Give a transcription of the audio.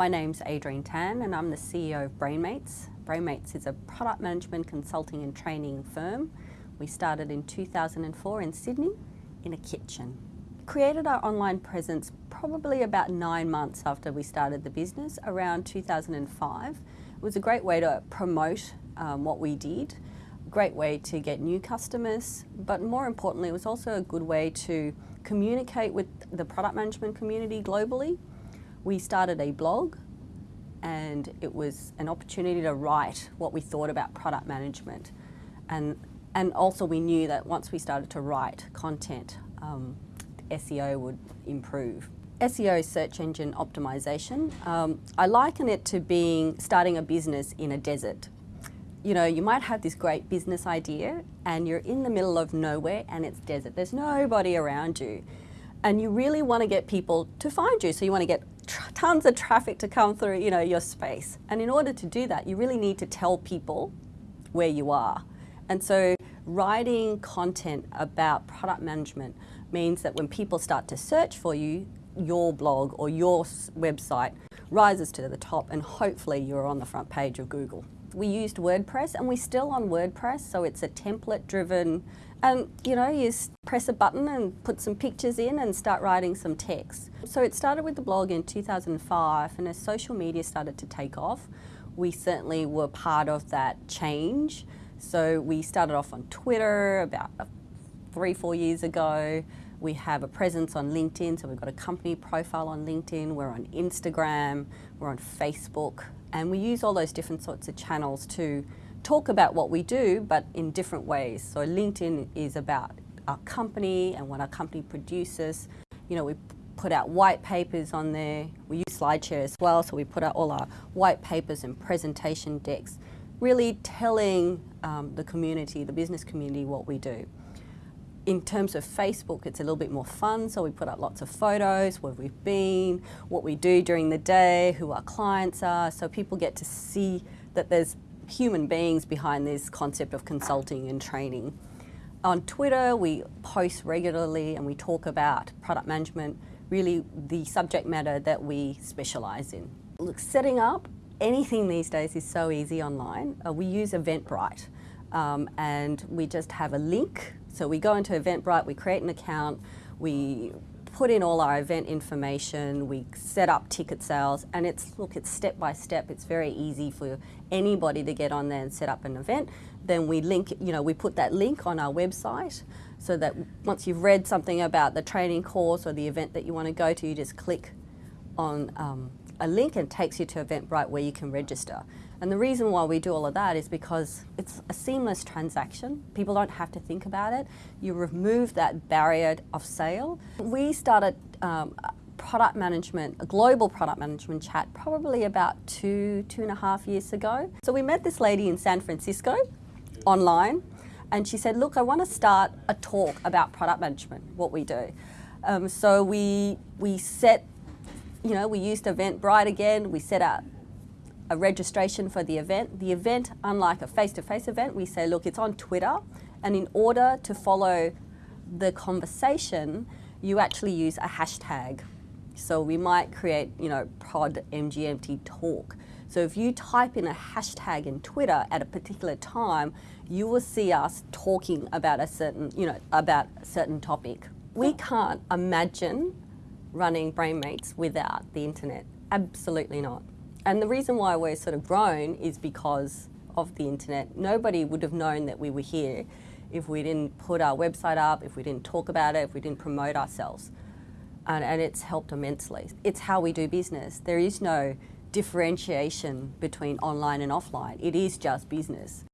my name's Adrienne Tan and I'm the CEO of BrainMates. BrainMates is a product management consulting and training firm. We started in 2004 in Sydney in a kitchen. Created our online presence probably about nine months after we started the business, around 2005. It was a great way to promote um, what we did, great way to get new customers, but more importantly, it was also a good way to communicate with the product management community globally. We started a blog and it was an opportunity to write what we thought about product management. And, and also we knew that once we started to write content, um, SEO would improve. SEO search engine optimization, um, I liken it to being starting a business in a desert. You know, you might have this great business idea and you're in the middle of nowhere and it's desert. There's nobody around you. And you really want to get people to find you. So you want to get tons of traffic to come through, you know, your space. And in order to do that, you really need to tell people where you are. And so writing content about product management means that when people start to search for you, your blog or your website rises to the top and hopefully you're on the front page of Google. We used WordPress and we're still on WordPress, so it's a template driven and you know, you press a button and put some pictures in and start writing some text. So it started with the blog in 2005 and as social media started to take off, we certainly were part of that change. So we started off on Twitter about uh, three, four years ago. We have a presence on LinkedIn, so we've got a company profile on LinkedIn, we're on Instagram, we're on Facebook, and we use all those different sorts of channels to talk about what we do, but in different ways. So LinkedIn is about our company and what our company produces. You know, we put out white papers on there. We use SlideShare as well, so we put out all our white papers and presentation decks, really telling um, the community, the business community, what we do. In terms of Facebook, it's a little bit more fun, so we put up lots of photos, where we've been, what we do during the day, who our clients are, so people get to see that there's human beings behind this concept of consulting and training. On Twitter, we post regularly and we talk about product management, really the subject matter that we specialise in. Look, setting up anything these days is so easy online. Uh, we use Eventbrite um, and we just have a link. So we go into Eventbrite, we create an account, we put in all our event information, we set up ticket sales, and it's, look, it's step by step. It's very easy for anybody to get on there and set up an event. Then we link, you know, we put that link on our website so that once you've read something about the training course or the event that you want to go to, you just click on um, a link and takes you to Eventbrite where you can register. And the reason why we do all of that is because it's a seamless transaction. People don't have to think about it. You remove that barrier of sale. We started um, product management, a global product management chat probably about two, two and a half years ago. So we met this lady in San Francisco online and she said, look, I want to start a talk about product management, what we do. Um, so we, we set, you know, we used Eventbrite again, we set up a registration for the event. The event, unlike a face-to-face -face event, we say, look, it's on Twitter, and in order to follow the conversation, you actually use a hashtag. So we might create, you know, prod MGMT talk. So if you type in a hashtag in Twitter at a particular time, you will see us talking about a certain, you know, about a certain topic. We can't imagine running BrainMates without the internet. Absolutely not. And the reason why we're sort of grown is because of the internet. Nobody would have known that we were here if we didn't put our website up, if we didn't talk about it, if we didn't promote ourselves. And, and it's helped immensely. It's how we do business. There is no differentiation between online and offline. It is just business.